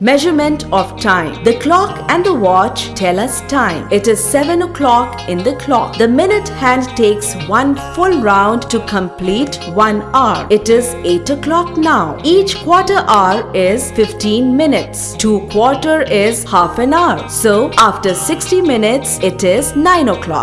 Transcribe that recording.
Measurement of time. The clock and the watch tell us time. It is 7 o'clock in the clock. The minute hand takes one full round to complete one hour. It is 8 o'clock now. Each quarter hour is 15 minutes. Two quarter is half an hour. So after 60 minutes, it is 9 o'clock.